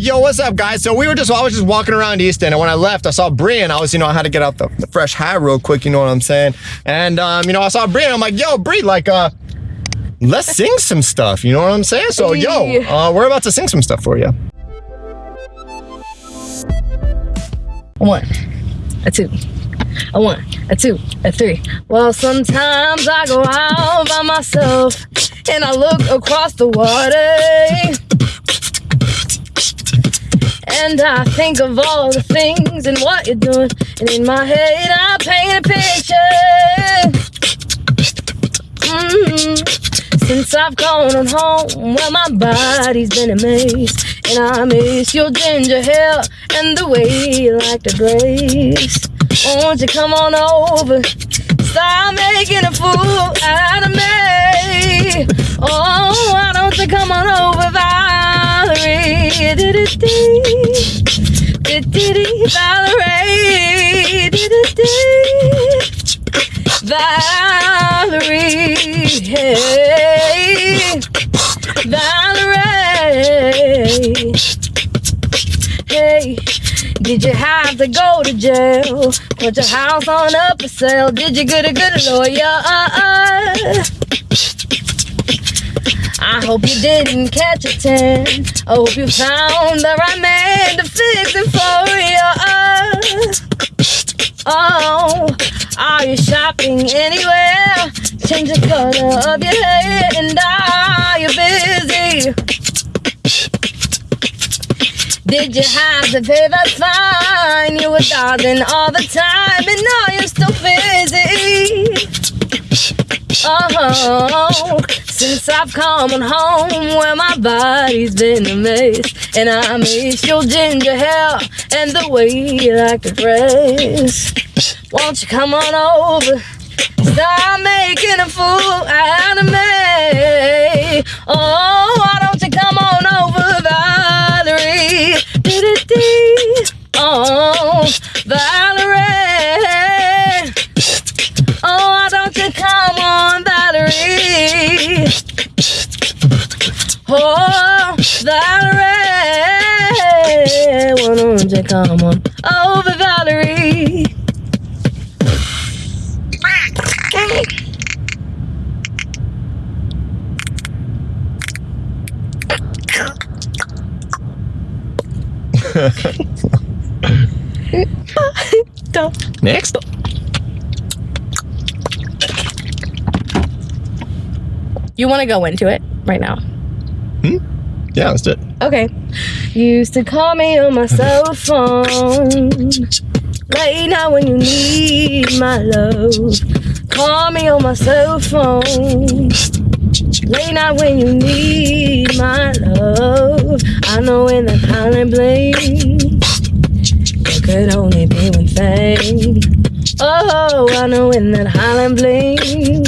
Yo, what's up, guys? So we were just, I was just walking around Easton, and when I left, I saw Brian. I was, you know, I had to get out the, the fresh high real quick, you know what I'm saying? And, um, you know, I saw Brian. I'm like, yo, Bree, like, uh, let's sing some stuff. You know what I'm saying? So, yo, uh, we're about to sing some stuff for you. One, a two, a one, a two, a three. Well, sometimes I go out by myself and I look across the water. And I think of all the things and what you're doing. And in my head, I paint a picture. Mm-hmm. Since I've gone on home, well, my body's been a amazed. And I miss your ginger hair and the way you like to grace. Won't you come on over? Stop making a fool out of me. Oh, why don't you come on over, Valerie? Valerie. Valerie. Hey. Valerie. Hey. Did you have to go to jail? Put your house on up for sale? Did you get a good lawyer? I hope you didn't catch a tan. I hope you found the right man to fix it for you. Oh, are you shopping anywhere? Change the color of your hair and are you busy? Did you have to pay fine? You were dodging all the time and now you're still busy. Oh, since I've come on home where my body's been a mess And I miss your ginger hair and the way you like to dress. Won't you come on over, stop making a fool out of me Oh, Valerie. Why don't you come on over, Valerie? Next. You want to go into it right now? Yeah, let's do it. Okay. Used to call me on my cell phone. Late night when you need my love. Call me on my cell phone. Late night when you need my love. I know in the hotline bling. There could only be one thing. Oh, I know in that hotline bling.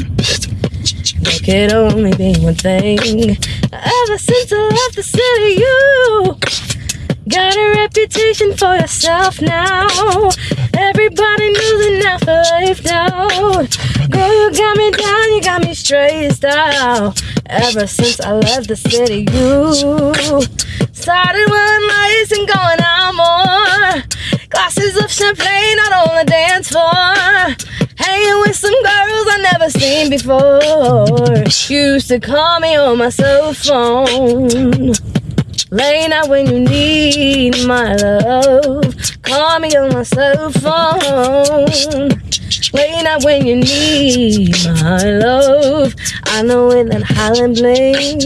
There could only be one thing. Ever since I left the city, you got a reputation for yourself now. Everybody knows enough for life now. Girl, you got me down, you got me stressed out. Ever since I left the city, you started wearing lights and going out more. Glasses of champagne out on the dance floor. Hanging with some girls I never seen before. Used to call me on my cell phone. Late night when you need my love. Call me on my cell phone. Late night when you need my love. I know in that hotline bling.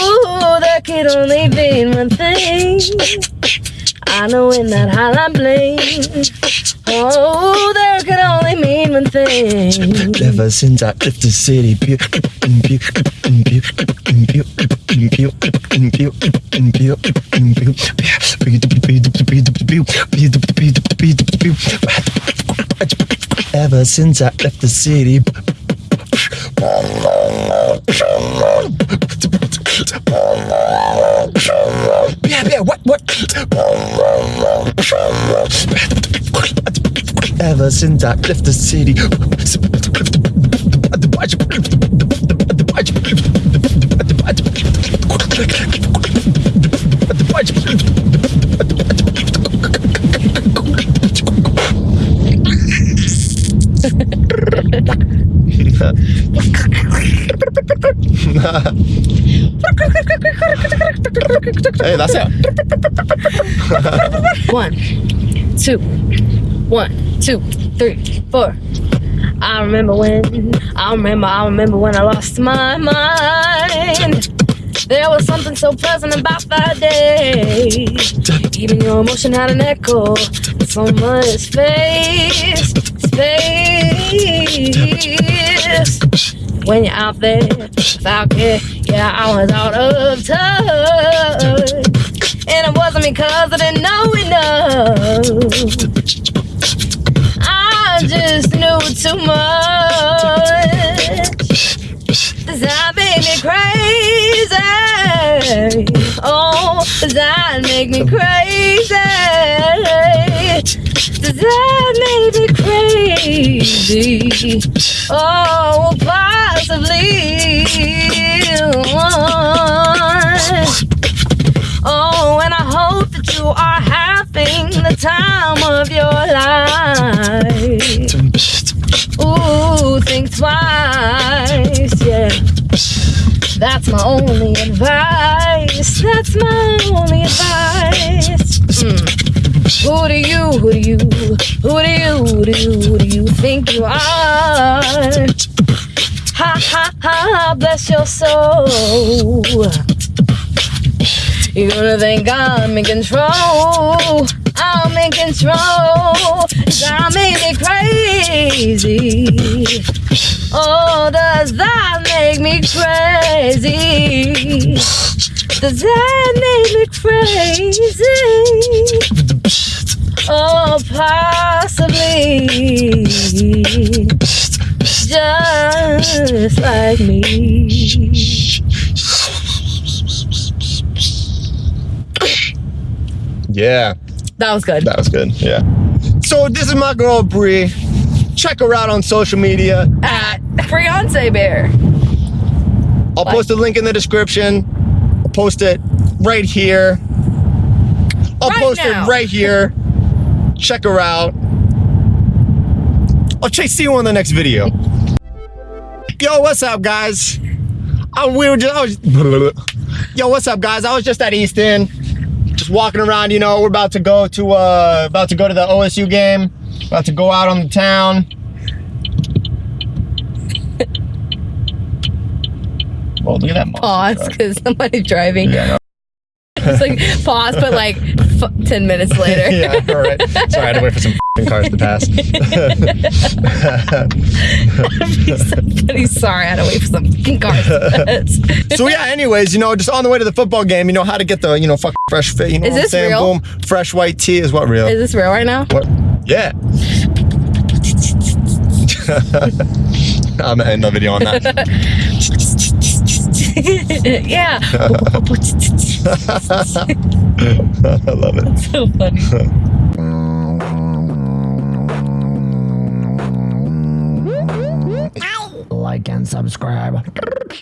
Ooh, there could only be one thing. I know in that hotline bling. Oh, there one thing. Ever since I left the city. Ever since I left the city. Yeah, yeah, what, what? ever since I left the city. hey, that's it. One, two one, two, three, four. I remember when, I remember, I remember when I lost my mind. There was something so pleasant about that day. Even your emotion had an echo. So much space, space. When you're out there without care, yeah, I was out of touch. And it wasn't because I didn't know enough. Just knew too much. That made me crazy. Oh, that make me crazy. That made me crazy. Oh, possibly. Oh, you are having the time of your life. Ooh, think twice, yeah. That's my only advice. That's my only advice. Mm. Who do you, who do you, who do you, who do you, who do you think you are? Ha ha ha, bless your soul. You're gonna think I'm in control. I'm in control. Made me crazy. Oh, does that make me crazy? Does that make me crazy? Oh, possibly. Just like me. Yeah, That was good. that was good. Yeah. So this is my girl Bree. Check her out on social media. At Fiance Bear. I'll post a link in the description. I'll post it right here. I'll Right post now. it right here. Check her out. I'll chase see you on the next video. Yo, what's up, guys? I, we were just, I was, yo, what's up, guys? I was just at Easton, just walking around. You know, we're about to go to uh, about to go to the OSU game. About to go out on the town. Well, look at that. Pause because somebody's driving. Yeah, no. It's like pause, but like f- 10 minutes later. yeah, all right. Sorry, I had to wait for some f***ing cars to pass. Somebody's sorry, I had to wait for some cars. to pass. so yeah, anyways, you know, just on the way to the football game, you know how to get the, you know, fresh fit. You know Is what I'm this saying? real? Boom, fresh white tea is what real. Is this real right now? what? Yeah. I'm gonna end the video on that. yeah. I love it. That's so funny. Like and subscribe.